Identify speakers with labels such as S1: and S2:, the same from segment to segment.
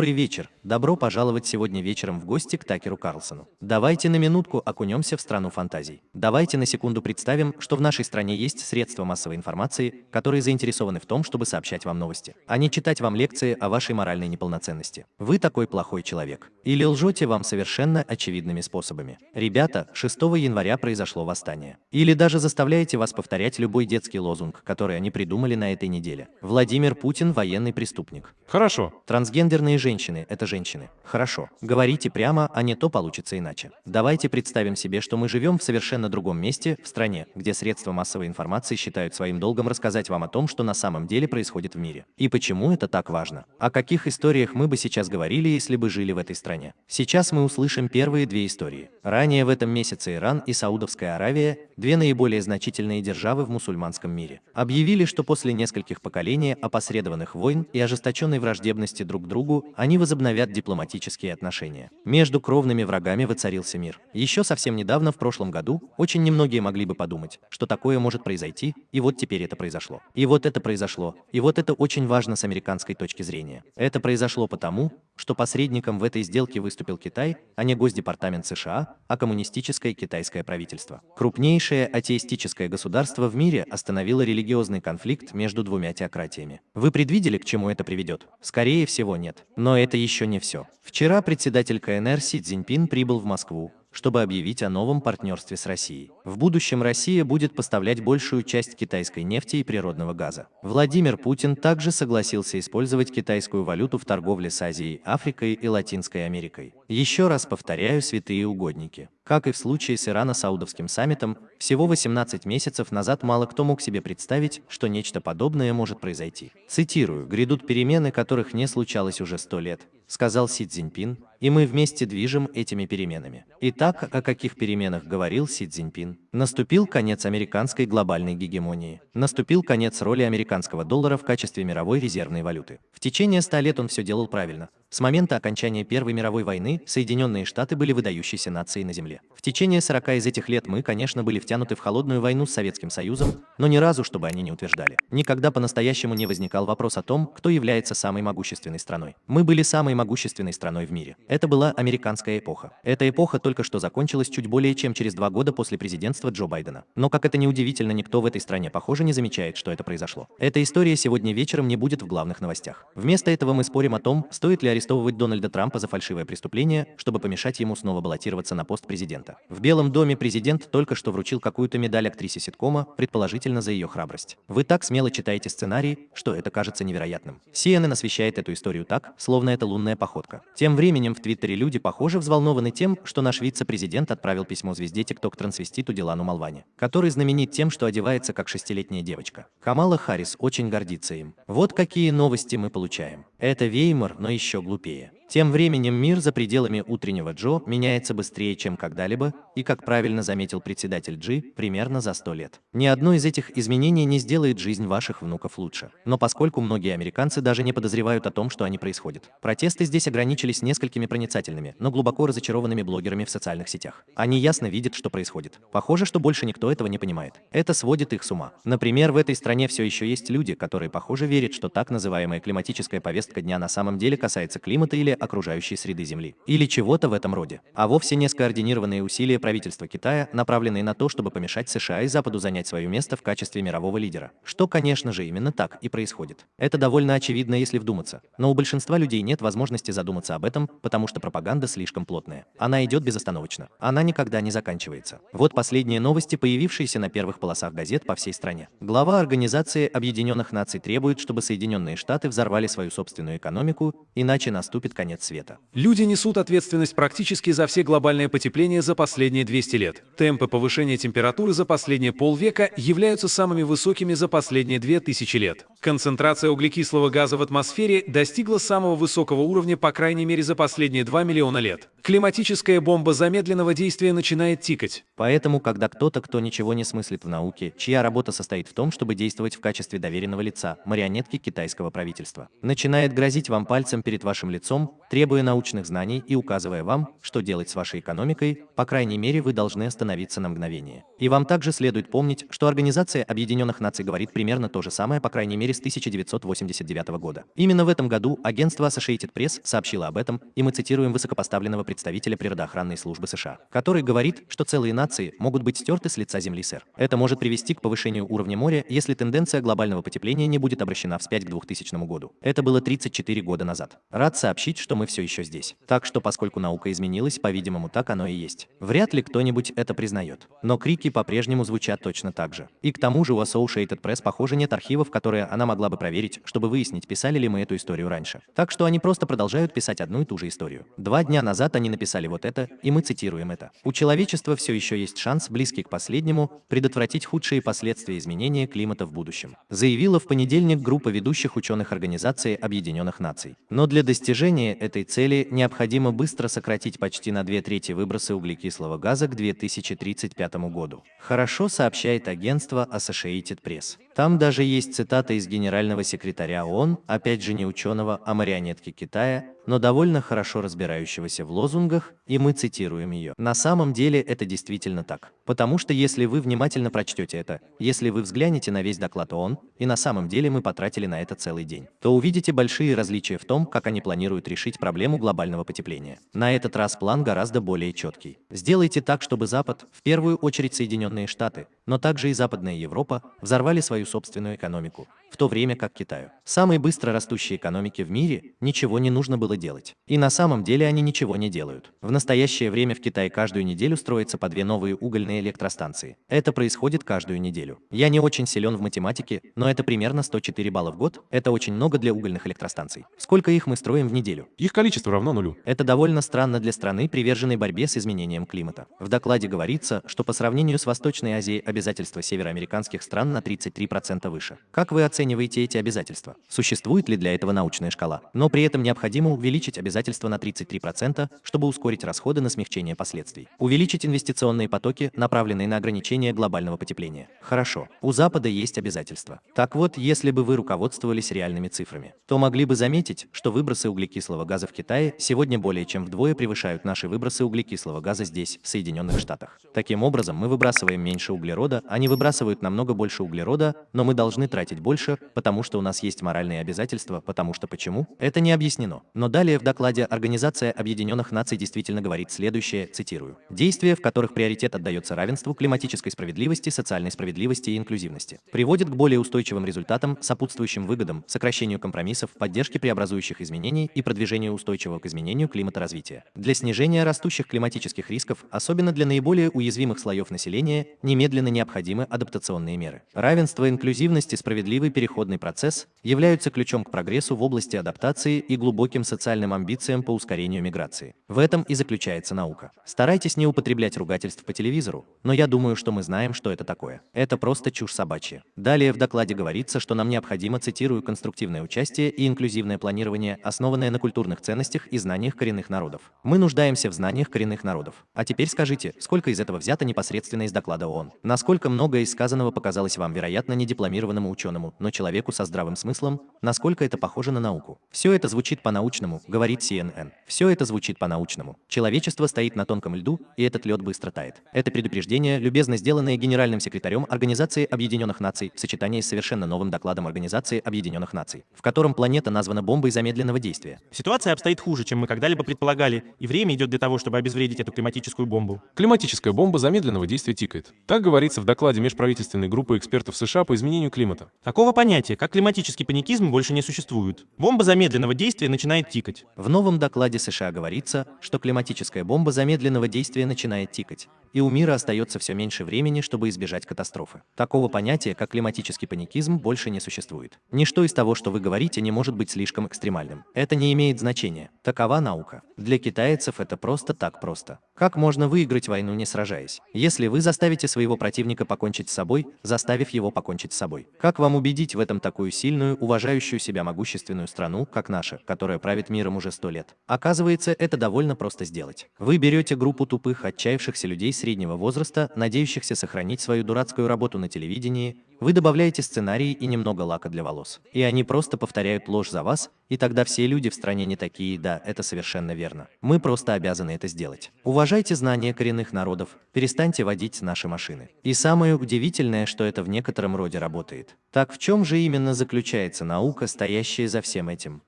S1: Добрый вечер. Добро пожаловать сегодня вечером в гости к Такеру Карлсону. Давайте на минутку окунемся в страну фантазий. Давайте на секунду представим, что в нашей стране есть средства массовой информации, которые заинтересованы в том, чтобы сообщать вам новости, а не читать вам лекции о вашей моральной неполноценности. Вы такой плохой человек. Или лжете вам совершенно очевидными способами. Ребята, 6 января произошло восстание. Или даже заставляете вас повторять любой детский лозунг, который они придумали на этой неделе. Владимир Путин – военный преступник.
S2: Хорошо.
S1: Трансгендерные женщины – это женщины. Хорошо. Говорите прямо, а не то получится иначе. Давайте представим себе, что мы живем в совершенно другом месте, в стране, где средства массовой информации считают своим долгом рассказать вам о том, что на самом деле происходит в мире. И почему это так важно. О каких историях мы бы сейчас говорили, если бы жили в этой стране. Сейчас мы услышим первые две истории. Ранее в этом месяце Иран и Саудовская Аравия, две наиболее значительные державы в мусульманском мире, объявили, что после нескольких поколений опосредованных войн и ожесточенной враждебности друг к другу, они возобновят дипломатические отношения. Между кровными врагами воцарился мир. Еще совсем недавно, в прошлом году, очень немногие могли бы подумать, что такое может произойти, и вот теперь это произошло. И вот это произошло, и вот это очень важно с американской точки зрения. Это произошло потому, что посредником в этой сделке выступил Китай, а не Госдепартамент США, а коммунистическое китайское правительство. Крупнейшее атеистическое государство в мире остановило религиозный конфликт между двумя теократиями. Вы предвидели, к чему это приведет? Скорее всего, нет. Но это еще не все. Вчера председатель КНР Си Цзиньпин прибыл в Москву, чтобы объявить о новом партнерстве с Россией. В будущем Россия будет поставлять большую часть китайской нефти и природного газа. Владимир Путин также согласился использовать китайскую валюту в торговле с Азией, Африкой и Латинской Америкой. Еще раз повторяю, святые угодники. Как и в случае с Ирано-Саудовским саммитом, всего 18 месяцев назад мало кто мог себе представить, что нечто подобное может произойти. Цитирую, «Грядут перемены, которых не случалось уже сто лет», сказал Си Цзиньпин, и мы вместе движем этими переменами. Итак, о каких переменах говорил Си Цзиньпин? Наступил конец американской глобальной гегемонии. Наступил конец роли американского доллара в качестве мировой резервной валюты. В течение ста лет он все делал правильно. С момента окончания Первой мировой войны Соединенные Штаты были выдающейся нацией на Земле. В течение 40 из этих лет мы, конечно, были втянуты в холодную войну с Советским Союзом, но ни разу, чтобы они не утверждали. Никогда по-настоящему не возникал вопрос о том, кто является самой могущественной страной. Мы были самой могущественной страной в мире. Это была американская эпоха. Эта эпоха только что закончилась чуть более чем через два года после президентства Джо Байдена. Но как это ни удивительно, никто в этой стране, похоже, не замечает, что это произошло. Эта история сегодня вечером не будет в главных новостях. Вместо этого мы спорим о том, стоит ли арестовывать Дональда Трампа за фальшивое преступление, чтобы помешать ему снова баллотироваться на пост президента. В Белом доме президент только что вручил какую-то медаль актрисе ситкома, предположительно за ее храбрость. Вы так смело читаете сценарий, что это кажется невероятным. CNN освещает эту историю так, словно это лунная походка. Тем временем в Твиттере люди, похоже, взволнованы тем, что наш вице-президент отправил письмо звезде тикток-трансвеститу Дилану Малвани, который знаменит тем, что одевается как шестилетняя девочка. Камала Харрис очень гордится им. Вот какие новости мы получаем. Это Веймар, но еще глупее. Тем временем мир за пределами утреннего Джо меняется быстрее, чем когда-либо, и, как правильно заметил председатель Джи, примерно за 100 лет. Ни одно из этих изменений не сделает жизнь ваших внуков лучше. Но поскольку многие американцы даже не подозревают о том, что они происходят. Протесты здесь ограничились несколькими проницательными, но глубоко разочарованными блогерами в социальных сетях. Они ясно видят, что происходит. Похоже, что больше никто этого не понимает. Это сводит их с ума. Например, в этой стране все еще есть люди, которые, похоже, верят, что так называемая климатическая повестка дня на самом деле касается климата или окружающей среды Земли, или чего-то в этом роде, а вовсе не скоординированные усилия правительства Китая, направленные на то, чтобы помешать США и Западу занять свое место в качестве мирового лидера. Что, конечно же, именно так и происходит. Это довольно очевидно, если вдуматься, но у большинства людей нет возможности задуматься об этом, потому что пропаганда слишком плотная. Она идет безостановочно. Она никогда не заканчивается. Вот последние новости, появившиеся на первых полосах газет по всей стране. Глава Организации Объединенных Наций требует, чтобы Соединенные Штаты взорвали свою собственную экономику, иначе наступит конец конец света.
S2: Люди несут ответственность практически за все глобальное потепление за последние 200 лет. Темпы повышения температуры за последние полвека являются самыми высокими за последние 2000 лет. Концентрация углекислого газа в атмосфере достигла самого высокого уровня по крайней мере за последние 2 миллиона лет. Климатическая бомба замедленного действия начинает тикать.
S1: Поэтому, когда кто-то, кто ничего не смыслит в науке, чья работа состоит в том, чтобы действовать в качестве доверенного лица, марионетки китайского правительства, начинает грозить вам пальцем перед вашим лицом, требуя научных знаний и указывая вам, что делать с вашей экономикой, по крайней мере вы должны остановиться на мгновение. И вам также следует помнить, что Организация Объединенных Наций говорит примерно то же самое, по крайней мере с 1989 года. Именно в этом году агентство Associated Press сообщило об этом, и мы цитируем высокопоставленного представителя природоохранной службы США, который говорит, что целые нации могут быть стерты с лица Земли, сэр. Это может привести к повышению уровня моря, если тенденция глобального потепления не будет обращена вспять к 2000 году. Это было 34 года назад. Рад сообщить, что мы все еще здесь. Так что, поскольку наука изменилась, по-видимому, так оно и есть. Вряд ли кто-нибудь это признает. Но крики по-прежнему звучат точно так же. И к тому же у Associated Press, похоже, нет архивов, которые она могла бы проверить, чтобы выяснить, писали ли мы эту историю раньше. Так что они просто продолжают писать одну и ту же историю. Два дня назад они написали вот это, и мы цитируем это. У человечества все еще есть шанс, близкий к последнему, предотвратить худшие последствия изменения климата в будущем. Заявила в понедельник группа ведущих ученых Организации Объединенных Наций. Но для достижения этой цели необходимо быстро сократить почти на две трети выбросы углекислого газа к 2035 году. Хорошо сообщает агентство Associated Press. Там даже есть цитата из генерального секретаря ООН, опять же не ученого, а марионетки Китая, но довольно хорошо разбирающегося в лозунгах, и мы цитируем ее. На самом деле это действительно так. Потому что если вы внимательно прочтете это, если вы взглянете на весь доклад ООН, и на самом деле мы потратили на это целый день, то увидите большие различия в том, как они планируют решить проблему глобального потепления. На этот раз план гораздо более четкий. Сделайте так, чтобы Запад, в первую очередь Соединенные Штаты, но также и Западная Европа, взорвали свою собственную экономику, в то время как Китаю, самой быстро растущей экономике в мире, ничего не нужно было делать. И на самом деле они ничего не делают. В настоящее время в Китае каждую неделю строятся по две новые угольные электростанции. Это происходит каждую неделю. Я не очень силен в математике, но это примерно 104 балла в год. Это очень много для угольных электростанций. Сколько их мы строим в неделю?
S3: Их количество равно нулю.
S1: Это довольно странно для страны, приверженной борьбе с изменением климата. В докладе говорится, что по сравнению с Восточной Азией обязательства североамериканских стран на 33% выше. Как вы оцениваете эти обязательства? Существует ли для этого научная шкала? Но при этом необходимо увеличить обязательства на 33%, чтобы ускорить расходы на смягчение последствий. Увеличить инвестиционные потоки, направленные на ограничение глобального потепления. Хорошо, у Запада есть обязательства. Так вот, если бы вы руководствовались реальными цифрами, то могли бы заметить, что выбросы углекислого газа в Китае сегодня более чем вдвое превышают наши выбросы углекислого газа здесь, в Соединенных Штатах. Таким образом, мы выбрасываем меньше углерода, они выбрасывают намного больше углерода, но мы должны тратить больше, потому что у нас есть моральные обязательства, потому что почему? Это не объяснено. Но далее в докладе Организация Объединенных Наций действительно говорит следующее, цитирую. Действия, в которых приоритет отдается равенству, климатической справедливости, социальной справедливости и инклюзивности, приводят к более устойчивым результатам, сопутствующим выгодам, сокращению компромиссов, поддержке преобразующих изменений и продвижению устойчивого к изменению климата развития. Для снижения растущих климатических рисков, особенно для наиболее уязвимых слоев населения, немедленно необходимы адаптационные меры. Равенство, инклюзивность и справедливый переходный процесс являются ключом к прогрессу в области адаптации и глубоким социальным амбициям по ускорению миграции. В этом и заключается наука. Старайтесь не употреблять ругательств по телевизору, но я думаю, что мы знаем, что это такое. Это просто чушь собачья. Далее в докладе говорится, что нам необходимо, цитирую, конструктивное участие и инклюзивное планирование, основанное на культурных ценностях и знаниях коренных народов. Мы нуждаемся в знаниях коренных народов. А теперь скажите, сколько из этого взято непосредственно из доклада ООН? Насколько многое из сказанного показалось вам, вероятно, недипломированному ученому, но человеку со здравым смыслом, насколько это похоже на науку? Все это звучит по-научному, говорит CNN. Все это звучит по-научному. Человечество стоит на тонком льду, и этот лед быстро тает. Это предупреждение, любезно сделанное генеральным секретарем Организации Объединенных Наций в сочетании с совершенно новым докладом Организации Объединенных Наций, в котором планета названа бомбой замедленного действия.
S4: Ситуация обстоит хуже, чем мы когда-либо предполагали, и время идет для того, чтобы обезвредить эту климатическую бомбу.
S3: Климатическая бомба замедленного действия тикает. Так говорится в докладе межправительственной группы экспертов США по изменению климата.
S4: Такого понятия, как климатический паникизм, больше не существует. Бомба замедленного действия начинает тикать.
S1: В новом докладе США говорится, что климатическая бомба замедленного действия начинает тикать, и у мира остается все меньше времени, чтобы избежать катастрофы. Такого понятия, как климатический паникизм, больше не существует. Ничто из того, что вы говорите, не может быть слишком экстремальным. Это не имеет значения. Такова наука. Для китайцев это просто так просто. Как можно выиграть войну, не сражаясь? Если вы заставите своего противника покончить с собой, заставив его покончить с собой. Как вам убедить в этом такую сильную, уважающую себя могущественную страну, как наша, которая правит миром уже сто лет? Оказывается, это довольно просто сделать. Вы берете группу тупых, отчаявшихся людей среднего возраста, надеющихся сохранить свою дурацкую работу на телевидении, Вы добавляете сценарий и немного лака для волос. И они просто повторяют ложь за вас, и тогда все люди в стране не такие, да, это совершенно верно. Мы просто обязаны это сделать. Уважайте знания коренных народов, перестаньте водить наши машины. И самое удивительное, что это в некотором роде работает. Так в чем же именно заключается наука, стоящая за всем этим?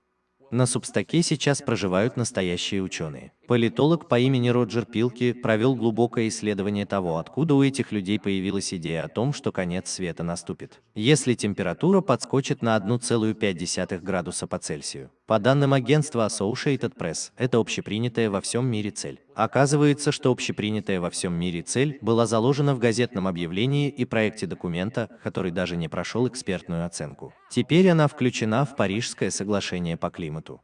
S1: На Субстаке сейчас проживают настоящие ученые. Политолог по имени Роджер Пилки провел глубокое исследование того, откуда у этих людей появилась идея о том, что конец света наступит, если температура подскочит на 1,5 градуса по Цельсию. По данным агентства Associated Press, это общепринятая во всем мире цель. Оказывается, что общепринятая во всем мире цель была заложена в газетном объявлении и проекте документа, который даже не прошел экспертную оценку. Теперь она включена в Парижское соглашение по климату.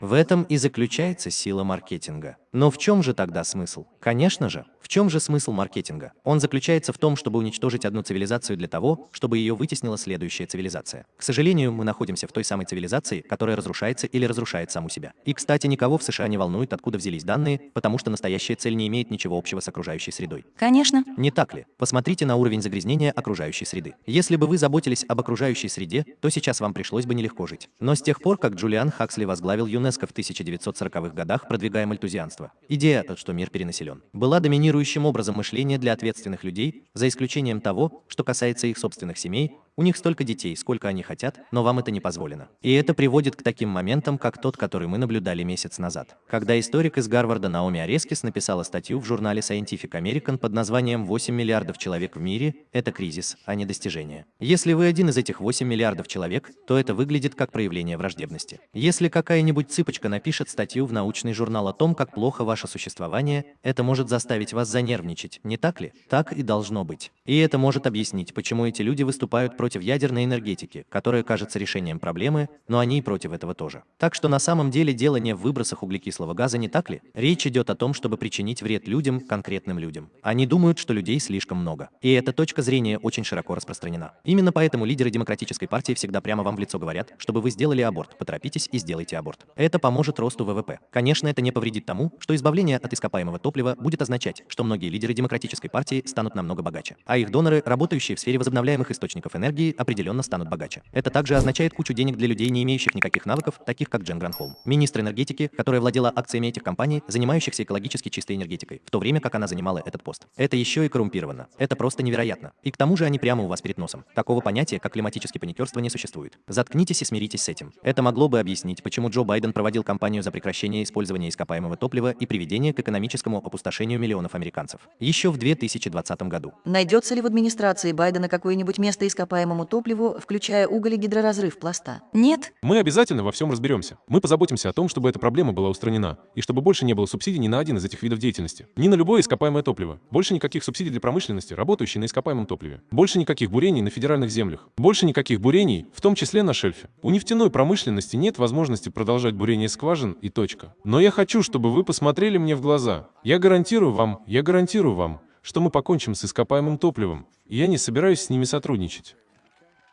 S1: В этом и заключается сила маркетинга. Но в чем же тогда смысл? Конечно же, в чем же смысл маркетинга? Он заключается в том, чтобы уничтожить одну цивилизацию для того, чтобы ее вытеснила следующая цивилизация. К сожалению, мы находимся в той самой цивилизации, которая разрушается или разрушает саму себя. И, кстати, никого в США не волнует, откуда взялись данные, потому что настоящая цель не имеет ничего общего с окружающей средой.
S5: Конечно.
S1: Не так ли? Посмотрите на уровень загрязнения окружающей среды. Если бы вы заботились об окружающей среде, то сейчас вам пришлось бы нелегко жить. Но с тех пор, как Джулиан Хаксли возглавил ЮНЕСКО в 1940-х годах, продвигая мальтузианство, Идея, что мир перенаселен, была доминирующим образом мышления для ответственных людей, за исключением того, что касается их собственных семей, у них столько детей, сколько они хотят, но вам это не позволено. И это приводит к таким моментам, как тот, который мы наблюдали месяц назад, когда историк из Гарварда Наоми Арескис написала статью в журнале Scientific American под названием «8 миллиардов человек в мире – это кризис, а не достижение». Если вы один из этих 8 миллиардов человек, то это выглядит как проявление враждебности. Если какая-нибудь цыпочка напишет статью в научный журнал о том, как плохо ваше существование, это может заставить вас занервничать, не так ли? Так и должно быть. И это может объяснить, почему эти люди выступают против ядерной энергетики, которая кажется решением проблемы, но они и против этого тоже. Так что на самом деле дело не в выбросах углекислого газа, не так ли? Речь идет о том, чтобы причинить вред людям, конкретным людям. Они думают, что людей слишком много. И эта точка зрения очень широко распространена. Именно поэтому лидеры Демократической партии всегда прямо вам в лицо говорят, чтобы вы сделали аборт, поторопитесь и сделайте аборт. Это поможет росту ВВП. Конечно, это не повредит тому, что избавление от ископаемого топлива будет означать, что многие лидеры Демократической партии станут намного богаче, а их доноры, работающие в сфере возобновляемых источников энергии, определенно станут богаче. Это также означает кучу денег для людей, не имеющих никаких навыков, таких как Джен Гранхолм, министр энергетики, которая владела акциями этих компаний, занимающихся экологически чистой энергетикой, в то время как она занимала этот пост. Это еще и коррумпировано. Это просто невероятно. И к тому же они прямо у вас перед носом. Такого понятия, как климатическое паникерство, не существует. Заткнитесь и смиритесь с этим. Это могло бы объяснить, почему Джо Байден проводил кампанию за прекращение использования ископаемого топлива и приведение к экономическому опустошению миллионов американцев. Еще в 2020 году.
S5: Найдется ли в администрации Байдена какое-нибудь место ископаемому топливу, включая уголь и гидроразрыв пласта? Нет?
S3: Мы обязательно во всем разберемся. Мы позаботимся о том, чтобы эта проблема была устранена, и чтобы больше не было субсидий ни на один из этих видов деятельности. Ни на любое ископаемое топливо. Больше никаких субсидий для промышленности, работающей на ископаемом топливе. Больше никаких бурений на федеральных землях. Больше никаких бурений, в том числе на шельфе. У нефтяной промышленности нет возможности продолжать бурение скважин и точка. Но я хочу, чтобы вы посмотрели мне в глаза. Я гарантирую вам, я гарантирую вам, что мы покончим с ископаемым топливом, и я не собираюсь с ними сотрудничать.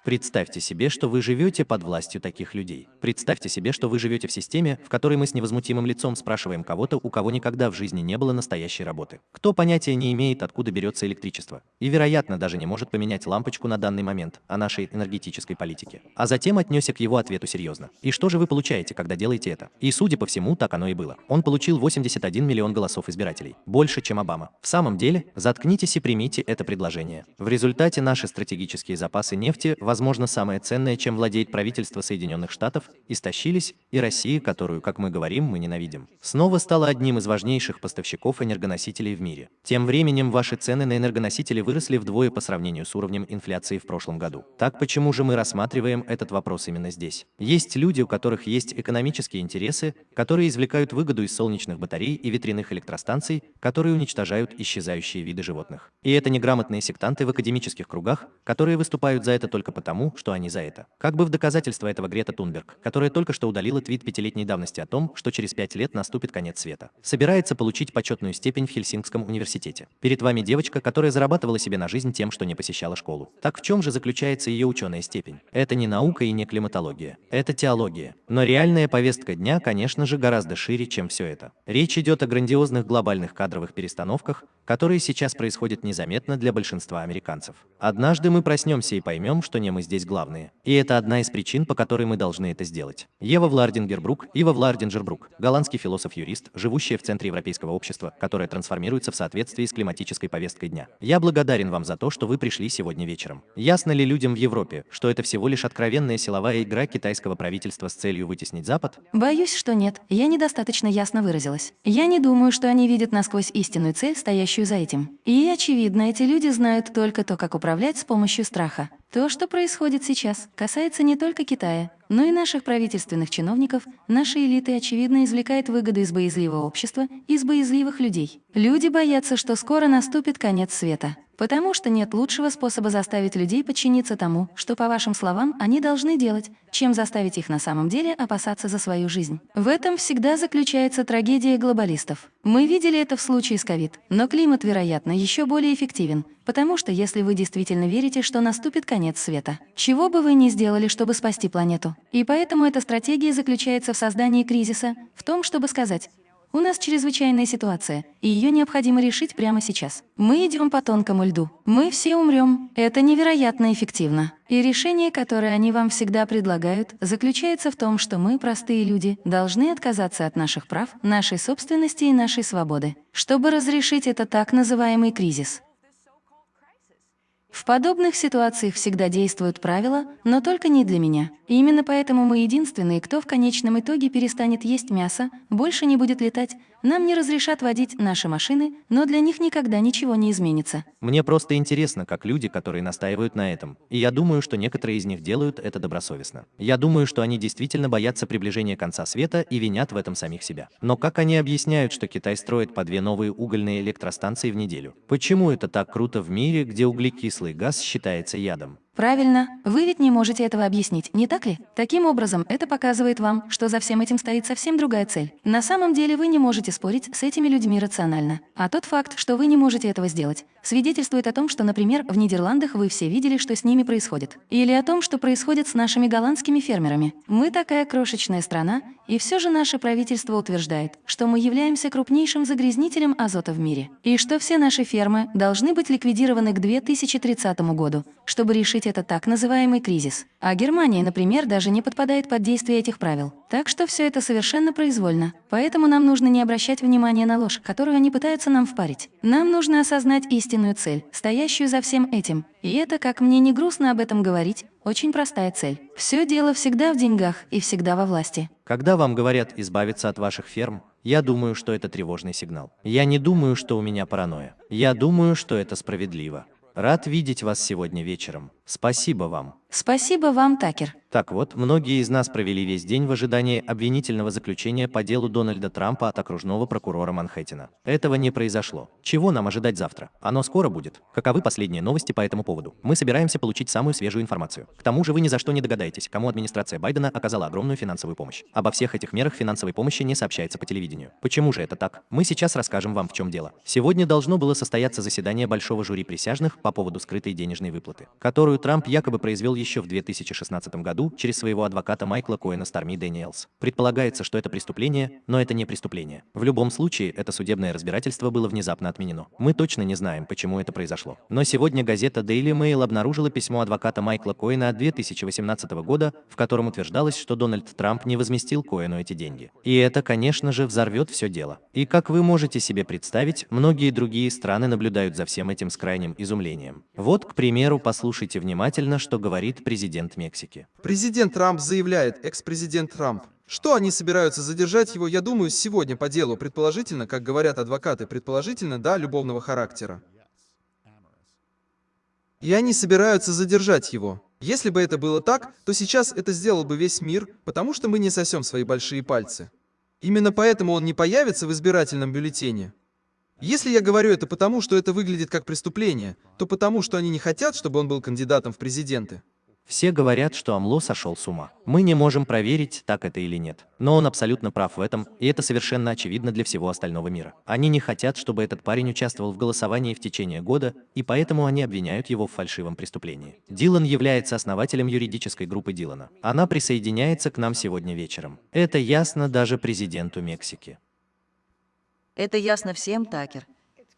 S1: Представьте себе, что вы живете под властью таких людей. Представьте себе, что вы живете в системе, в которой мы с невозмутимым лицом спрашиваем кого-то, у кого никогда в жизни не было настоящей работы. Кто понятия не имеет, откуда берется электричество. И, вероятно, даже не может поменять лампочку на данный момент о нашей энергетической политике. А затем отнесся к его ответу серьезно. И что же вы получаете, когда делаете это? И, судя по всему, так оно и было. Он получил 81 миллион голосов избирателей. Больше, чем Обама. В самом деле, заткнитесь и примите это предложение. В результате наши стратегические запасы нефти, возможно, возможно, самое ценное, чем владеет правительство Соединенных Штатов, истощились, и Россия, которую, как мы говорим, мы ненавидим, снова стала одним из важнейших поставщиков энергоносителей в мире. Тем временем ваши цены на энергоносители выросли вдвое по сравнению с уровнем инфляции в прошлом году. Так почему же мы рассматриваем этот вопрос именно здесь? Есть люди, у которых есть экономические интересы, которые извлекают выгоду из солнечных батарей и ветряных электростанций, которые уничтожают исчезающие виды животных. И это неграмотные сектанты в академических кругах, которые выступают за это только потому, тому, что они за это. Как бы в доказательство этого Грета Тунберг, которая только что удалила твит пятилетней давности о том, что через пять лет наступит конец света, собирается получить почетную степень в Хельсинкском университете. Перед вами девочка, которая зарабатывала себе на жизнь тем, что не посещала школу. Так в чем же заключается ее ученая степень? Это не наука и не климатология. Это теология. Но реальная повестка дня, конечно же, гораздо шире, чем все это. Речь идет о грандиозных глобальных кадровых перестановках, которые сейчас происходят незаметно для большинства американцев. Однажды мы проснемся и поймем, что не мы здесь главные. И это одна из причин, по которой мы должны это сделать. Ева Влардингербрук, Ива Влардингербрук, голландский философ-юрист, живущая в центре европейского общества, которое трансформируется в соответствии с климатической повесткой дня. Я благодарен вам за то, что вы пришли сегодня вечером. Ясно ли людям в Европе, что это всего лишь откровенная силовая игра китайского правительства с целью вытеснить Запад?
S5: Боюсь, что нет. Я недостаточно ясно выразилась. Я не думаю, что они видят насквозь истинную цель, стоящую за этим. И, очевидно, эти люди знают только то, как управлять с помощью страха. То, что происходит сейчас, касается не только Китая, но и наших правительственных чиновников, нашей элиты, очевидно, извлекает выгоды из боязливого общества, из боязливых людей. Люди боятся, что скоро наступит конец света. Потому что нет лучшего способа заставить людей подчиниться тому, что, по вашим словам, они должны делать, чем заставить их на самом деле опасаться за свою жизнь. В этом всегда заключается трагедия глобалистов. Мы видели это в случае с ковид, но климат, вероятно, еще более эффективен, потому что если вы действительно верите, что наступит конец света, чего бы вы ни сделали, чтобы спасти планету. И поэтому эта стратегия заключается в создании кризиса, в том, чтобы сказать, у нас чрезвычайная ситуация, и ее необходимо решить прямо сейчас. Мы идем по тонкому льду. Мы все умрем. Это невероятно эффективно. И решение, которое они вам всегда предлагают, заключается в том, что мы, простые люди, должны отказаться от наших прав, нашей собственности и нашей свободы, чтобы разрешить это так называемый кризис. В подобных ситуациях всегда действуют правила, но только не для меня. И именно поэтому мы единственные, кто в конечном итоге перестанет есть мясо, больше не будет летать, нам не разрешат водить наши машины, но для них никогда ничего не изменится.
S1: Мне просто интересно, как люди, которые настаивают на этом. И я думаю, что некоторые из них делают это добросовестно. Я думаю, что они действительно боятся приближения конца света и винят в этом самих себя. Но как они объясняют, что Китай строит по две новые угольные электростанции в неделю? Почему это так круто в мире, где углекислый газ считается ядом?
S5: Правильно. Вы ведь не можете этого объяснить, не так ли? Таким образом, это показывает вам, что за всем этим стоит совсем другая цель. На самом деле вы не можете спорить с этими людьми рационально. А тот факт, что вы не можете этого сделать, свидетельствует о том, что, например, в Нидерландах вы все видели, что с ними происходит. Или о том, что происходит с нашими голландскими фермерами. Мы такая крошечная страна, и все же наше правительство утверждает, что мы являемся крупнейшим загрязнителем азота в мире. И что все наши фермы должны быть ликвидированы к 2030 году, чтобы решить это так называемый кризис. А Германия, например, даже не подпадает под действие этих правил. Так что все это совершенно произвольно. Поэтому нам нужно не обращать внимания на ложь, которую они пытаются нам впарить. Нам нужно осознать истинную цель, стоящую за всем этим. И это, как мне не грустно об этом говорить, очень простая цель. Все дело всегда в деньгах и всегда во власти.
S1: Когда вам говорят избавиться от ваших ферм, я думаю, что это тревожный сигнал. Я не думаю, что у меня паранойя. Я думаю, что это справедливо. Рад видеть вас сегодня вечером. Спасибо вам.
S5: Спасибо вам, Такер.
S1: Так вот, многие из нас провели весь день в ожидании обвинительного заключения по делу Дональда Трампа от окружного прокурора Манхэттена. Этого не произошло. Чего нам ожидать завтра? Оно скоро будет. Каковы последние новости по этому поводу? Мы собираемся получить самую свежую информацию. К тому же вы ни за что не догадаетесь, кому администрация Байдена оказала огромную финансовую помощь. Обо всех этих мерах финансовой помощи не сообщается по телевидению. Почему же это так? Мы сейчас расскажем вам, в чем дело. Сегодня должно было состояться заседание большого жюри присяжных по поводу скрытой денежной выплаты, которую Трамп якобы произвел еще в 2016 году через своего адвоката Майкла Коэна Сторми Дэниелс. Предполагается, что это преступление, но это не преступление. В любом случае, это судебное разбирательство было внезапно отменено. Мы точно не знаем, почему это произошло. Но сегодня газета Daily Mail обнаружила письмо адвоката Майкла Коэна от 2018 года, в котором утверждалось, что Дональд Трамп не возместил Коэну эти деньги. И это, конечно же, взорвет все дело. И как вы можете себе представить, многие другие страны наблюдают за всем этим с крайним изумлением. Вот, к примеру, послушайте внимательно, что говорит президент Мексики.
S6: Президент Трамп заявляет, экс-президент Трамп. Что они собираются задержать его, я думаю, сегодня по делу, предположительно, как говорят адвокаты, предположительно, да, любовного характера. И они собираются задержать его. Если бы это было так, то сейчас это сделал бы весь мир, потому что мы не сосем свои большие пальцы. Именно поэтому он не появится в избирательном бюллетене. Если я говорю это потому, что это выглядит как преступление, то потому, что они не хотят, чтобы он был кандидатом в президенты.
S1: Все говорят, что Амло сошел с ума. Мы не можем проверить, так это или нет. Но он абсолютно прав в этом, и это совершенно очевидно для всего остального мира. Они не хотят, чтобы этот парень участвовал в голосовании в течение года, и поэтому они обвиняют его в фальшивом преступлении. Дилан является основателем юридической группы Дилана. Она присоединяется к нам сегодня вечером. Это ясно даже президенту Мексики.
S5: Это ясно всем, Такер.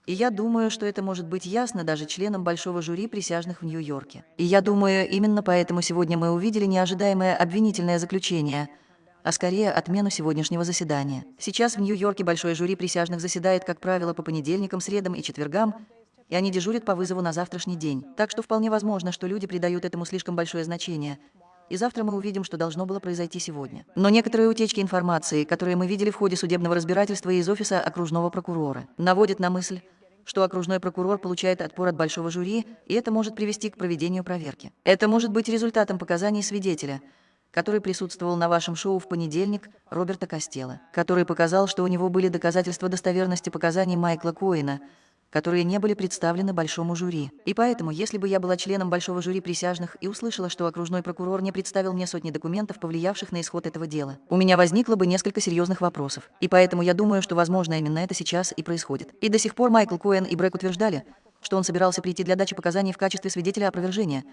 S7: И я думаю, что это может быть ясно даже членам большого жюри присяжных в Нью-Йорке. И я думаю, именно поэтому сегодня мы увидели неожидаемое обвинительное заключение, а скорее отмену сегодняшнего заседания. Сейчас в Нью-Йорке большое жюри присяжных заседает, как правило, по понедельникам, средам и четвергам, и они дежурят по вызову на завтрашний день. Так что вполне возможно, что люди придают этому слишком большое значение. И завтра мы увидим, что должно было произойти сегодня. Но некоторые утечки информации, которые мы видели в ходе судебного разбирательства из офиса окружного прокурора, наводят на мысль, что окружной прокурор получает отпор от большого жюри, и это может привести к проведению проверки. Это может быть результатом показаний свидетеля, который присутствовал на вашем шоу в понедельник, Роберта Костела, который показал, что у него были доказательства достоверности показаний Майкла Коина, которые не были представлены большому жюри. И поэтому, если бы я была членом большого жюри присяжных и услышала, что окружной прокурор не представил мне сотни документов, повлиявших на исход этого дела, у меня возникло бы несколько серьезных вопросов. И поэтому я думаю, что, возможно, именно это сейчас и происходит. И до сих пор Майкл Коэн и Брэк утверждали, что он собирался прийти для дачи показаний в качестве свидетеля опровержения,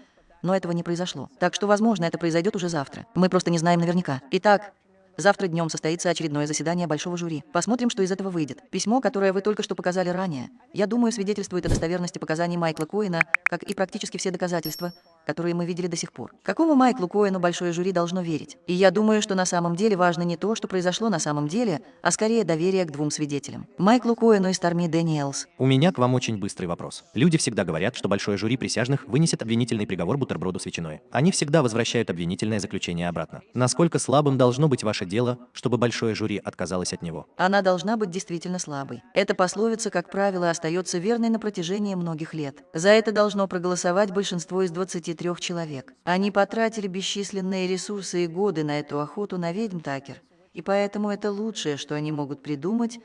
S7: но этого не произошло. Так что, возможно, это произойдет уже завтра. Мы просто не знаем наверняка. Итак, Завтра днем состоится очередное заседание большого жюри. Посмотрим, что из этого выйдет. Письмо, которое вы только что показали ранее, я думаю, свидетельствует о достоверности показаний Майкла Коина, как и практически все доказательства, которые мы видели до сих пор. Какому Майклу Коэну большое жюри должно верить? И я думаю, что на самом деле важно не то, что произошло на самом деле, а скорее доверие к двум свидетелям. Майклу Коэну и Старми Дэниелс.
S1: У меня к вам очень быстрый вопрос. Люди всегда говорят, что большое жюри присяжных вынесет обвинительный приговор бутерброду с ветчиной. Они всегда возвращают обвинительное заключение обратно. Насколько слабым должно быть ваше дело, чтобы большое жюри отказалось от него?
S7: Она должна быть действительно слабой. Эта пословица, как правило, остается верной на протяжении многих лет. За это должно проголосовать большинство из 23 человек. Они потратили бесчисленные ресурсы и годы на эту охоту на ведьм Такер. И поэтому это лучшее, что они могут придумать,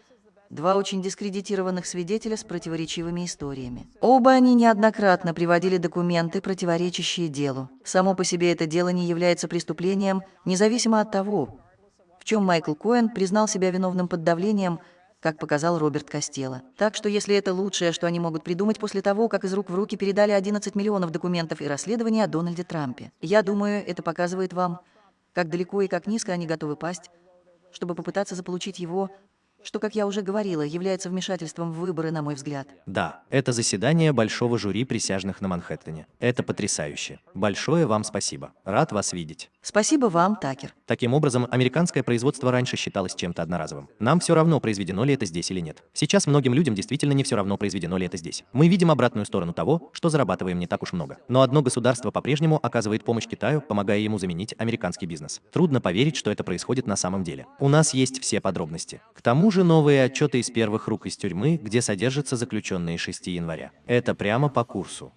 S7: два очень дискредитированных свидетеля с противоречивыми историями. Оба они неоднократно приводили документы, противоречащие делу. Само по себе это дело не является преступлением, независимо от того, в чем Майкл Коэн признал себя виновным под давлением, как показал Роберт Костелло. Так что если это лучшее, что они могут придумать после того, как из рук в руки передали 11 миллионов документов и расследования о Дональде Трампе, я думаю, это показывает вам, как далеко и как низко они готовы пасть, чтобы попытаться заполучить его что, как я уже говорила, является вмешательством в выборы, на мой взгляд.
S1: Да, это заседание большого жюри присяжных на Манхэттене. Это потрясающе. Большое вам спасибо. Рад вас видеть.
S7: Спасибо вам, Такер.
S1: Таким образом, американское производство раньше считалось чем-то одноразовым. Нам все равно, произведено ли это здесь или нет. Сейчас многим людям действительно не все равно, произведено ли это здесь. Мы видим обратную сторону того, что зарабатываем не так уж много. Но одно государство по-прежнему оказывает помощь Китаю, помогая ему заменить американский бизнес. Трудно поверить, что это происходит на самом деле. У нас есть все подробности. К тому же новые отчеты из первых рук из тюрьмы, где содержатся заключенные 6 января. Это прямо по курсу.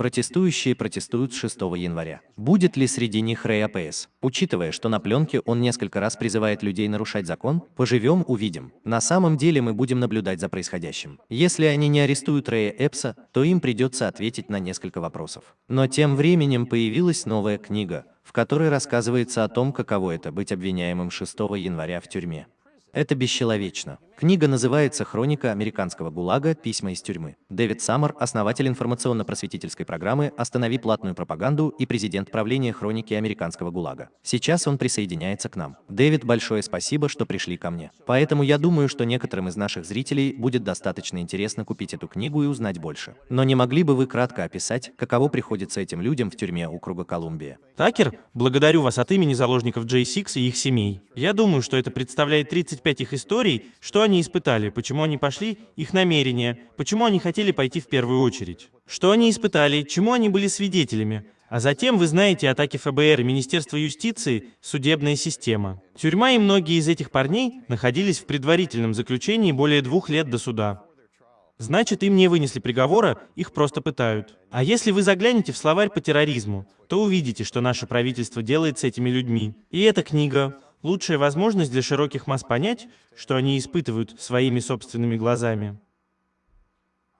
S1: Протестующие протестуют с 6 января. Будет ли среди них Рэй АПС? Учитывая, что на пленке он несколько раз призывает людей нарушать закон, поживем, увидим. На самом деле мы будем наблюдать за происходящим. Если они не арестуют Рэя Эпса, то им придется ответить на несколько вопросов. Но тем временем появилась новая книга, в которой рассказывается о том, каково это быть обвиняемым 6 января в тюрьме. Это бесчеловечно. Книга называется «Хроника американского ГУЛАГа. Письма из тюрьмы». Дэвид Саммер, основатель информационно-просветительской программы «Останови платную пропаганду» и президент правления «Хроники американского ГУЛАГа». Сейчас он присоединяется к нам. Дэвид, большое спасибо, что пришли ко мне. Поэтому я думаю, что некоторым из наших зрителей будет достаточно интересно купить эту книгу и узнать больше. Но не могли бы вы кратко описать, каково приходится этим людям в тюрьме округа Колумбия?
S4: Такер, благодарю вас от имени заложников J6 и их семей. Я думаю, что это представляет 35 их историй, что они испытали, почему они пошли, их намерения, почему они хотели пойти в первую очередь. Что они испытали, чему они были свидетелями. А затем вы знаете атаки ФБР, Министерства юстиции, судебная система. Тюрьма и многие из этих парней находились в предварительном заключении более двух лет до суда. Значит, им не вынесли приговора, их просто пытают. А если вы заглянете в словарь по терроризму, то увидите, что наше правительство делает с этими людьми. И эта книга лучшая возможность для широких масс понять, что они испытывают своими собственными глазами.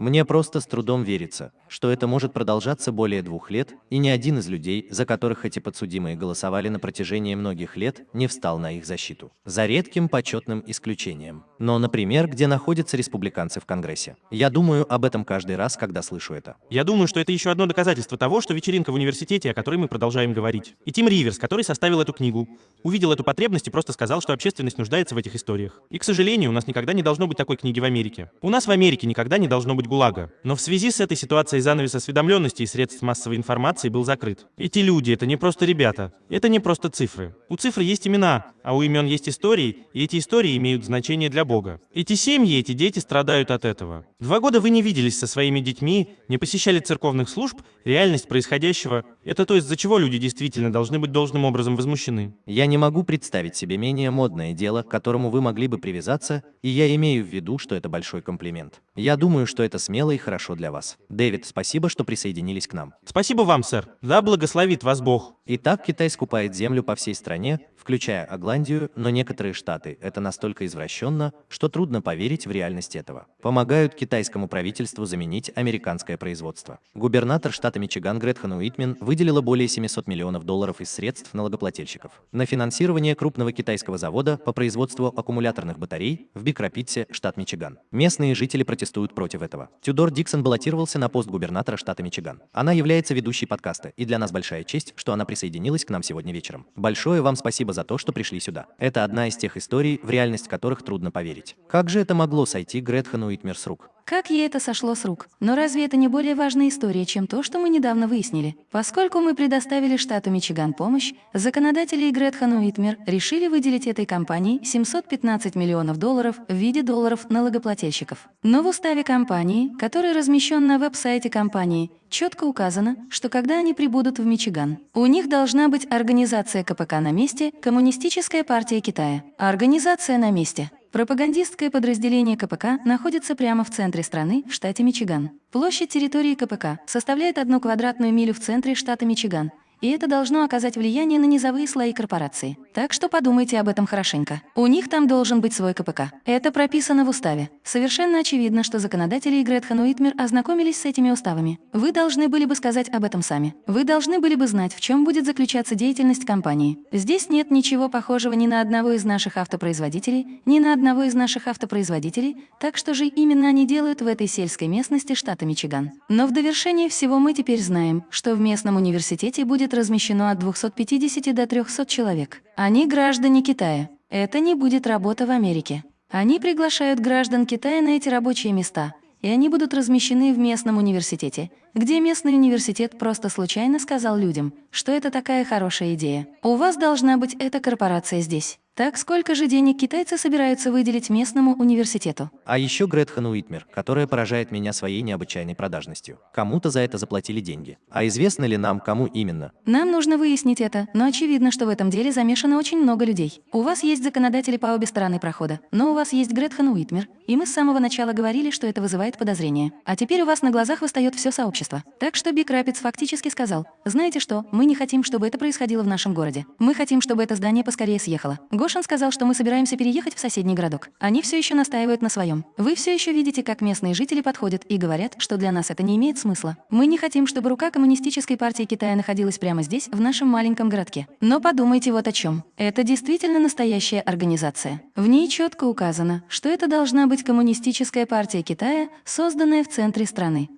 S1: Мне просто с трудом верится, что это может продолжаться более двух лет, и ни один из людей, за которых эти подсудимые голосовали на протяжении многих лет, не встал на их защиту. За редким почетным исключением. Но, например, где находятся республиканцы в Конгрессе. Я думаю об этом каждый раз, когда слышу это.
S4: Я думаю, что это еще одно доказательство того, что вечеринка в университете, о которой мы продолжаем говорить. И Тим Риверс, который составил эту книгу, увидел эту потребность и просто сказал, что общественность нуждается в этих историях. И, к сожалению, у нас никогда не должно быть такой книги в Америке. У нас в Америке никогда не должно быть ГУЛАГа. Но в связи с этой ситуацией занавес осведомленности и средств массовой информации был закрыт. Эти люди — это не просто ребята, это не просто цифры. У цифр есть имена, а у имен есть истории, и эти истории имеют значение для Бога. Эти семьи, эти дети страдают от этого. Два года вы не виделись со своими детьми, не посещали церковных служб, реальность происходящего — это то, из-за чего люди действительно должны быть должным образом возмущены.
S1: Я не могу представить себе менее модное дело, к которому вы могли бы привязаться, и я имею в виду, что это большой комплимент. Я думаю, что это смело и хорошо для вас. Дэвид, спасибо, что присоединились к нам.
S4: Спасибо вам, сэр. Да благословит вас Бог.
S1: Итак, Китай скупает землю по всей стране, включая Агландию, но некоторые штаты это настолько извращенно, что трудно поверить в реальность этого. Помогают китайскому правительству заменить американское производство. Губернатор штата Мичиган Гретхен Уитмен выделила более 700 миллионов долларов из средств налогоплательщиков на финансирование крупного китайского завода по производству аккумуляторных батарей в Биг-Рапидсе, штат Мичиган. Местные жители протестуют против этого. Тюдор Диксон баллотировался на пост губернатора штата Мичиган. Она является ведущей подкаста, и для нас большая честь, что она присоединилась к нам сегодня вечером. Большое вам спасибо за то, что пришли сюда. Это одна из тех историй, в реальность которых трудно поверить. Как же это могло сойти Гретхену Уитмер с рук?
S5: Как ей это сошло с рук? Но разве это не более важная история, чем то, что мы недавно выяснили? Поскольку мы предоставили штату Мичиган помощь, законодатели Гретхен Уитмер решили выделить этой компании 715 миллионов долларов в виде долларов налогоплательщиков. Но в уставе компании, который размещен на веб-сайте компании, четко указано, что когда они прибудут в Мичиган, у них должна быть организация КПК на месте, Коммунистическая партия Китая. Организация на месте. Пропагандистское подразделение КПК находится прямо в центре страны, в штате Мичиган. Площадь территории КПК составляет одну квадратную милю в центре штата Мичиган, и это должно оказать влияние на низовые слои корпорации. Так что подумайте об этом хорошенько. У них там должен быть свой КПК. Это прописано в уставе. Совершенно очевидно, что законодатели и Гретхен Уитмер ознакомились с этими уставами. Вы должны были бы сказать об этом сами. Вы должны были бы знать, в чем будет заключаться деятельность компании. Здесь нет ничего похожего ни на одного из наших автопроизводителей, ни на одного из наших автопроизводителей, так что же именно они делают в этой сельской местности штата Мичиган. Но в довершение всего мы теперь знаем, что в местном университете будет размещено от 250 до 300 человек. Они граждане Китая. Это не будет работа в Америке. Они приглашают граждан Китая на эти рабочие места, и они будут размещены в местном университете, где местный университет просто случайно сказал людям, что это такая хорошая идея. У вас должна быть эта корпорация здесь. Так сколько же денег китайцы собираются выделить местному университету?
S1: А еще Гретхен Уитмер, которая поражает меня своей необычайной продажностью. Кому-то за это заплатили деньги. А известно ли нам, кому именно?
S5: Нам нужно выяснить это, но очевидно, что в этом деле замешано очень много людей. У вас есть законодатели по обе стороны прохода, но у вас есть Гретхен Уитмер, и мы с самого начала говорили, что это вызывает подозрения. А теперь у вас на глазах восстает все сообщество. Так что Биг Рапидс фактически сказал, знаете что, мы не хотим, чтобы это происходило в нашем городе. Мы хотим, чтобы это здание поскорее съехало. Гошин сказал, что мы собираемся переехать в соседний городок. Они все еще настаивают на своем. Вы все еще видите, как местные жители подходят и говорят, что для нас это не имеет смысла. Мы не хотим, чтобы рука Коммунистической партии Китая находилась прямо здесь, в нашем маленьком городке. Но подумайте вот о чем. Это действительно настоящая организация. В ней четко указано, что это должна быть Коммунистическая партия Китая, созданная в центре страны.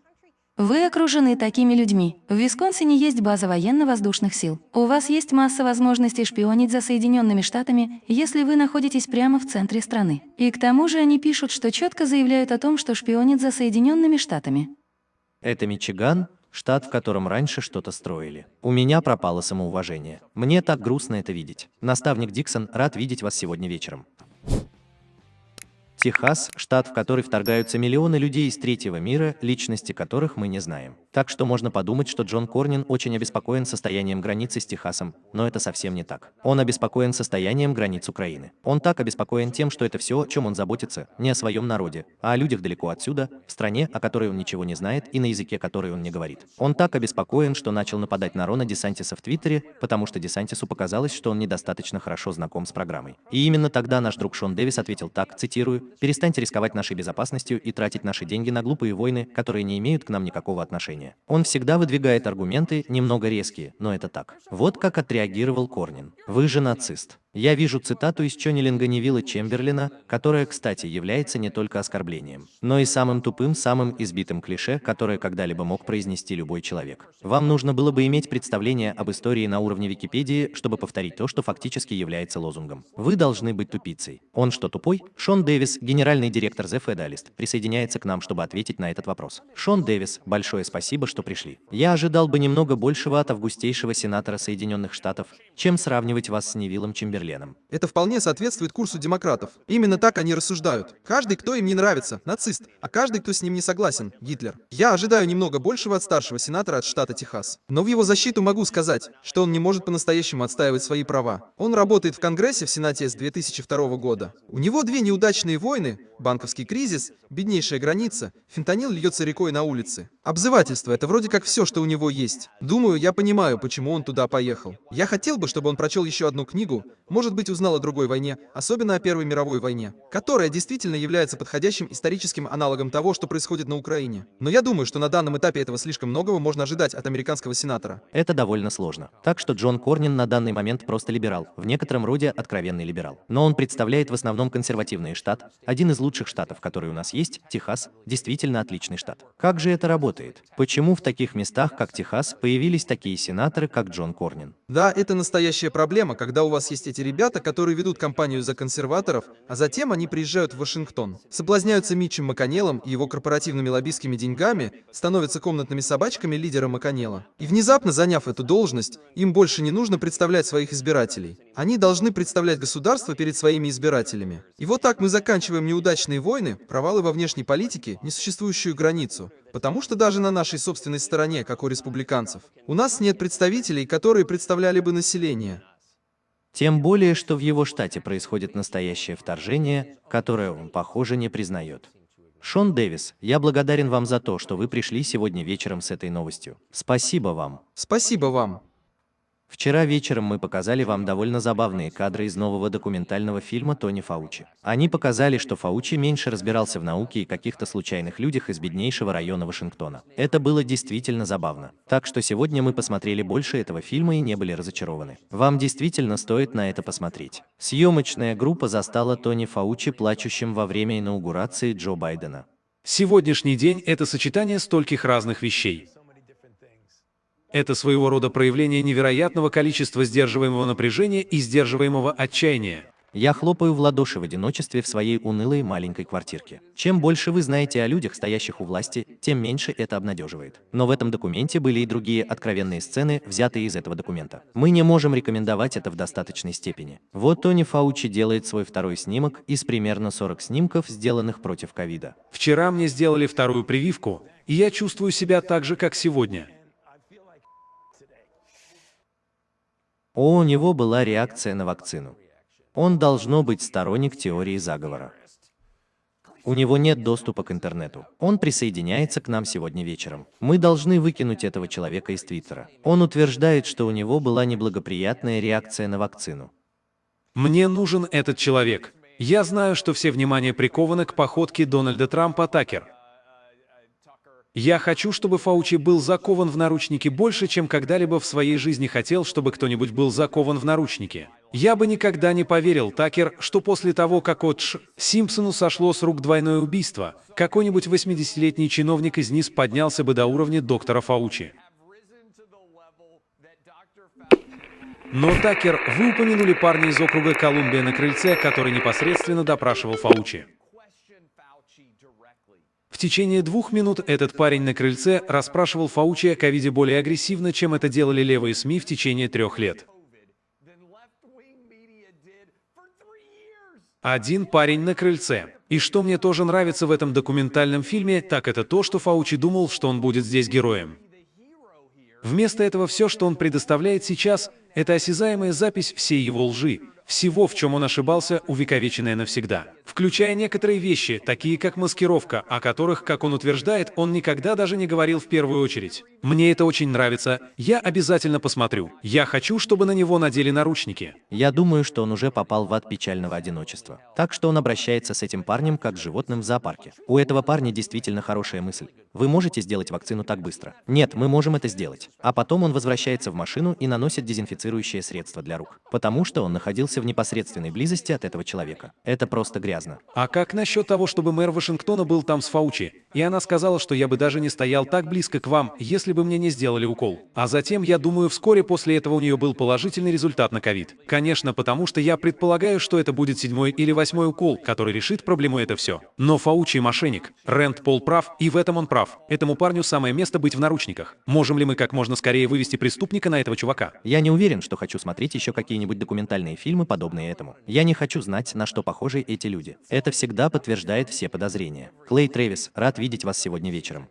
S5: Вы окружены такими людьми. В Висконсине есть база военно-воздушных сил. У вас есть масса возможностей шпионить за Соединенными Штатами, если вы находитесь прямо в центре страны. И к тому же они пишут, что четко заявляют о том, что шпионит за Соединенными Штатами.
S1: Это Мичиган, штат, в котором раньше что-то строили. У меня пропало самоуважение. Мне так грустно это видеть. Наставник Диксон, рад видеть вас сегодня вечером. Техас – штат, в который вторгаются миллионы людей из третьего мира, личности которых мы не знаем. Так что можно подумать, что Джон Корнин очень обеспокоен состоянием границы с Техасом, но это совсем не так. Он обеспокоен состоянием границ Украины. Он так обеспокоен тем, что это все, о чем он заботится, не о своем народе, а о людях далеко отсюда, в стране, о которой он ничего не знает и на языке которой он не говорит. Он так обеспокоен, что начал нападать на Рона Десантиса в Твиттере, потому что Десантису показалось, что он недостаточно хорошо знаком с программой. И именно тогда наш друг Шон Дэвис ответил так, цитирую, «Перестаньте рисковать нашей безопасностью и тратить наши деньги на глупые войны, которые не имеют к нам никакого отношения». Он всегда выдвигает аргументы, немного резкие, но это так. Вот как отреагировал Корнин. «Вы же нацист». Я вижу цитату из Чоннилинга Невилла Чемберлина, которая, кстати, является не только оскорблением, но и самым тупым, самым избитым клише, которое когда-либо мог произнести любой человек. Вам нужно было бы иметь представление об истории на уровне Википедии, чтобы повторить то, что фактически является лозунгом. Вы должны быть тупицей. Он что, тупой? Шон Дэвис, генеральный директор The Federalist, присоединяется к нам, чтобы ответить на этот вопрос. Шон Дэвис, большое спасибо, что пришли. Я ожидал бы немного большего от августейшего сенатора Соединенных Штатов, чем сравнивать вас с Невиллом Чемберленом.
S6: Это вполне соответствует курсу демократов. Именно так они рассуждают. Каждый, кто им не нравится, нацист, а каждый, кто с ним не согласен, Гитлер. Я ожидаю немного большего от старшего сенатора от штата Техас. Но в его защиту могу сказать, что он не может по-настоящему отстаивать свои права. Он работает в Конгрессе в Сенате с 2002 года. У него две неудачные войны, банковский кризис, беднейшая граница, фентанил льется рекой на улице. Обзывательство – это вроде как все, что у него есть. Думаю, я понимаю, почему он туда поехал. Я хотел бы, чтобы он прочел еще одну книгу, может быть, узнал о другой войне, особенно о Первой мировой войне, которая действительно является подходящим историческим аналогом того, что происходит на Украине. Но я думаю, что на данном этапе этого слишком многого можно ожидать от американского сенатора.
S1: Это довольно сложно. Так что Джон Корнин на данный момент просто либерал, в некотором роде откровенный либерал. Но он представляет в основном консервативный штат, один из лучших штатов, который у нас есть, Техас, действительно отличный штат. Как же это работает? Почему в таких местах, как Техас, появились такие сенаторы, как Джон Корнин?
S6: Да, это настоящая проблема, когда у вас есть эти ребята, которые ведут кампанию за консерваторов, а затем они приезжают в Вашингтон, соблазняются Митчем Маконеллом и его корпоративными лоббистскими деньгами, становятся комнатными собачками лидера Маконелла. И внезапно заняв эту должность, им больше не нужно представлять своих избирателей. Они должны представлять государство перед своими избирателями. И вот так мы заканчиваем неудачные войны, провалы во внешней политике, несуществующую границу, Потому что даже на нашей собственной стороне, как у республиканцев, у нас нет представителей, которые представляли бы население.
S1: Тем более, что в его штате происходит настоящее вторжение, которое он, похоже, не признает. Шон Дэвис, я благодарен вам за то, что вы пришли сегодня вечером с этой новостью. Спасибо вам.
S6: Спасибо вам.
S1: Вчера вечером мы показали вам довольно забавные кадры из нового документального фильма Тони Фаучи. Они показали, что Фаучи меньше разбирался в науке и каких-то случайных людях из беднейшего района Вашингтона. Это было действительно забавно. Так что сегодня мы посмотрели больше этого фильма и не были разочарованы. Вам действительно стоит на это посмотреть. Съемочная группа застала Тони Фаучи плачущим во время инаугурации Джо Байдена.
S2: Сегодняшний день – это сочетание стольких разных вещей. Это своего рода проявление невероятного количества сдерживаемого напряжения и сдерживаемого отчаяния.
S1: Я хлопаю в ладоши в одиночестве в своей унылой маленькой квартирке. Чем больше вы знаете о людях, стоящих у власти, тем меньше это обнадеживает. Но в этом документе были и другие откровенные сцены, взятые из этого документа. Мы не можем рекомендовать это в достаточной степени. Вот Тони Фаучи делает свой второй снимок из примерно 40 снимков, сделанных против ковида.
S2: Вчера мне сделали вторую прививку, и я чувствую себя так же, как сегодня.
S1: О, у него была реакция на вакцину. Он должно быть сторонник теории заговора. У него нет доступа к интернету. Он присоединяется к нам сегодня вечером. Мы должны выкинуть этого человека из Твиттера. Он утверждает, что у него была неблагоприятная реакция на вакцину.
S2: Мне нужен этот человек. Я знаю, что все внимание приковано к походке Дональда Трампа Такер. Я хочу, чтобы Фаучи был закован в наручники больше, чем когда-либо в своей жизни хотел, чтобы кто-нибудь был закован в наручники. Я бы никогда не поверил, Такер, что после того, как от Ш. Симпсону сошло с рук двойное убийство, какой-нибудь 80-летний чиновник из низ поднялся бы до уровня доктора Фаучи. Но, Такер, вы упомянули парня из округа Колумбия на крыльце, который непосредственно допрашивал Фаучи. В течение двух минут этот парень на крыльце расспрашивал Фаучи о ковиде более агрессивно, чем это делали левые СМИ в течение трех лет. Один парень на крыльце. И что мне тоже нравится в этом документальном фильме, так это то, что Фаучи думал, что он будет здесь героем. Вместо этого все, что он предоставляет сейчас, это осязаемая запись всей его лжи, всего, в чем он ошибался, увековеченное навсегда. Включая некоторые вещи, такие как маскировка, о которых, как он утверждает, он никогда даже не говорил в первую очередь. Мне это очень нравится, я обязательно посмотрю. Я хочу, чтобы на него надели наручники.
S1: Я думаю, что он уже попал в ад печального одиночества. Так что он обращается с этим парнем как с животным в зоопарке. У этого парня действительно хорошая мысль. Вы можете сделать вакцину так быстро? Нет, мы можем это сделать. А потом он возвращается в машину и наносит дезинфицирующее средство для рук. Потому что он находился в непосредственной близости от этого человека. Это просто грязно.
S2: А как насчет того, чтобы мэр Вашингтона был там с Фаучи? И она сказала, что я бы даже не стоял так близко к вам, если бы мне не сделали укол. А затем, я думаю, вскоре после этого у нее был положительный результат на ковид. Конечно, потому что я предполагаю, что это будет седьмой или восьмой укол, который решит проблему это все. Но Фаучи мошенник. Рэнд Пол прав, и в этом он прав. Этому парню самое место быть в наручниках. Можем ли мы как можно скорее вывести преступника на этого чувака?
S1: Я не уверен, что хочу смотреть еще какие-нибудь документальные фильмы, подобные этому. Я не хочу знать, на что похожи эти люди. Это всегда подтверждает все подозрения. Клей Трэвис, рад видеть вас сегодня вечером.